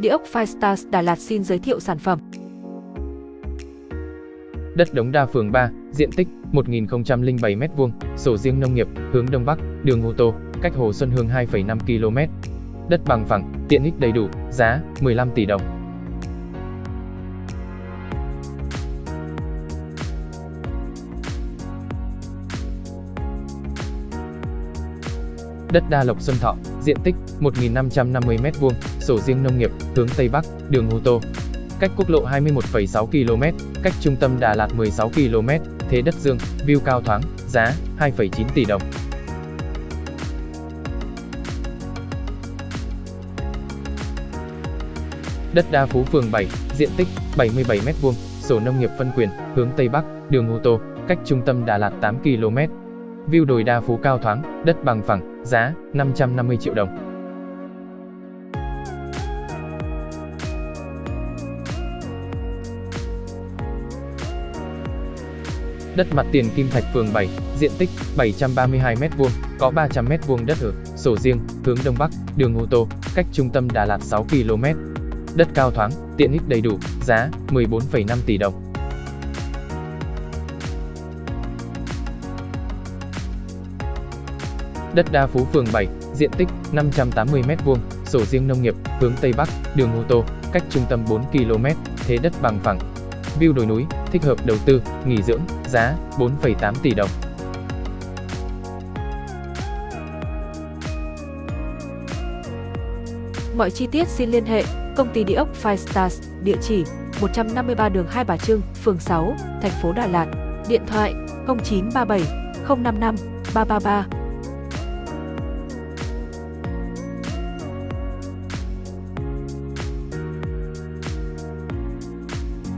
Địa ốc Firestars Đà Lạt xin giới thiệu sản phẩm. Đất Đống Đa phường 3, diện tích 1007m2, sổ riêng nông nghiệp, hướng Đông Bắc, đường ô tô, cách Hồ Xuân Hương 2,5 km. Đất bằng phẳng, tiện ích đầy đủ, giá 15 tỷ đồng. Đất Đa Lộc Xuân Thọ, diện tích 1.550m2, sổ riêng nông nghiệp, hướng Tây Bắc, đường ô tô. Cách quốc lộ 21,6 km, cách trung tâm Đà Lạt 16 km, thế đất dương, view cao thoáng, giá 2,9 tỷ đồng. Đất Đa Phú phường 7, diện tích 77m2, sổ nông nghiệp phân quyền, hướng Tây Bắc, đường ô tô, cách trung tâm Đà Lạt 8 km, View đồi đa phú cao thoáng, đất bằng phẳng, giá 550 triệu đồng. Đất mặt tiền Kim Thạch phường 7, diện tích 732m2, có 300m2 đất ở, sổ riêng, hướng Đông Bắc, đường ô tô, cách trung tâm Đà Lạt 6 km. Đất cao thoáng, tiện ích đầy đủ, giá 14,5 tỷ đồng. Đất Đa Phú phường 7, diện tích 580m2, sổ riêng nông nghiệp, hướng Tây Bắc, đường ô tô, cách trung tâm 4 km, thế đất bằng phẳng. View đồi núi, thích hợp đầu tư, nghỉ dưỡng, giá 4,8 tỷ đồng. Mọi chi tiết xin liên hệ công ty địa ốc Five Stars, địa chỉ 153 đường Hai Bà Trưng, phường 6, thành phố Đà Lạt, điện thoại 0937 055 333